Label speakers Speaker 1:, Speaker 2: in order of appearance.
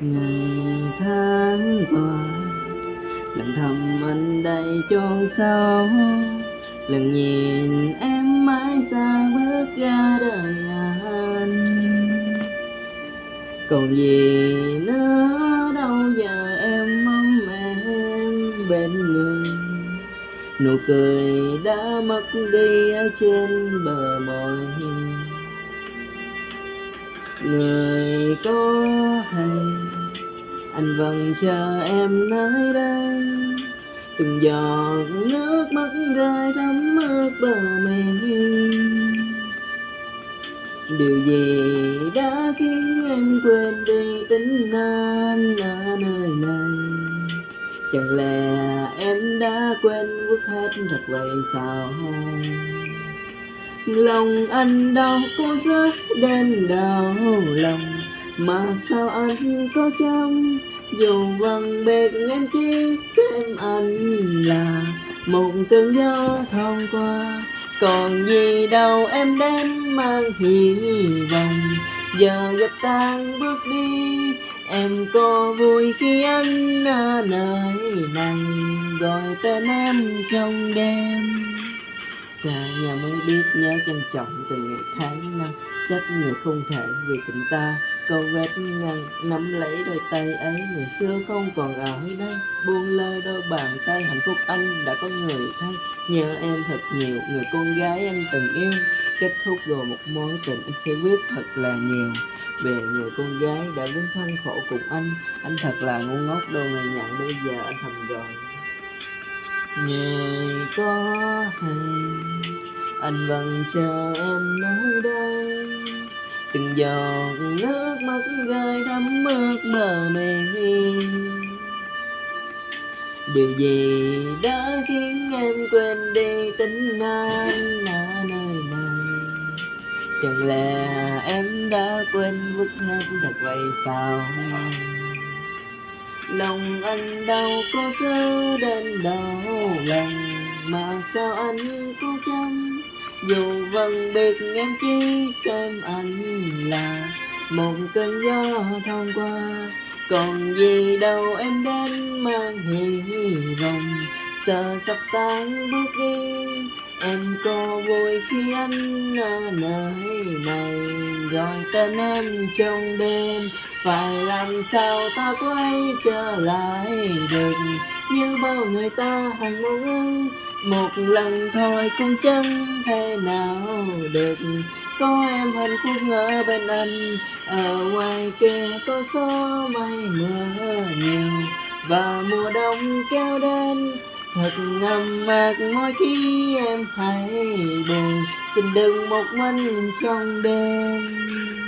Speaker 1: ngày tháng qua lần thầm anh đầy chôn sâu lần nhìn em mãi xa bước ra đời anh còn gì nữa đâu giờ em mong em bên người nụ cười đã mất đi ở trên bờ môi người có hay anh vẫn chờ em nơi đây. Từng giọt nước mắt rơi thấm ướt bờ mi điều gì đã khiến em quên đi tính anh ở nơi này? Chẳng lẽ em đã quên vứt hết thật vậy sao? Lòng anh đau cô rất đến đau lòng mà sao anh có chăm dù vầng bệt em chỉ xem anh là một cơn gió thoáng qua. Còn gì đâu em đến mang hy vọng, giờ gặp tan bước đi. Em có vui khi anh ở nơi này gọi tên em trong đêm xa nhà mới biết nhớ trân trọng từng ngày tháng năm. Trách người không thể vì tình ta câu vết ngăn nắm lấy đôi tay ấy. Ngày xưa không còn ở đây, buông lơi đôi bàn tay. Hạnh phúc anh đã có người thay, nhớ em thật nhiều. Người con gái anh từng yêu, kết thúc rồi một mối tình anh sẽ viết thật là nhiều. Về người con gái đã vướng thân khổ cùng anh anh thật là ngu ngốc đâu ngày nhận. Bây giờ anh thầm rồi người có hay anh vẫn chờ em nơi đây. Từng giọt nước mắt rơi thấm ướt bờ mi điều gì đã khiến em quên đi tính anh ở nơi này? Chẳng lẽ em đã quên vứt hết thật vậy sao lòng? Anh đâu có dơ đến đâu lần mà sao anh cố chăm? Dù vầng biệt em chỉ xem anh là một cơn gió thoáng qua. Còn gì đâu em đến mang hy vọng, sợ sắp tan bước đi em có vui khi anh ở nơi này. Gọi tên em trong đêm, phải làm sao ta quay trở lại được? Như bao người ta hằng muốn một lần thôi cũng chẳng thể nào được. Có em hạnh phúc ở bên anh, ở ngoài kia có gió mây mưa nhiều. Và mùa đông kéo đến thật ngầm mạc mỗi khi em thấy buồn xin đừng một mình trong đêm.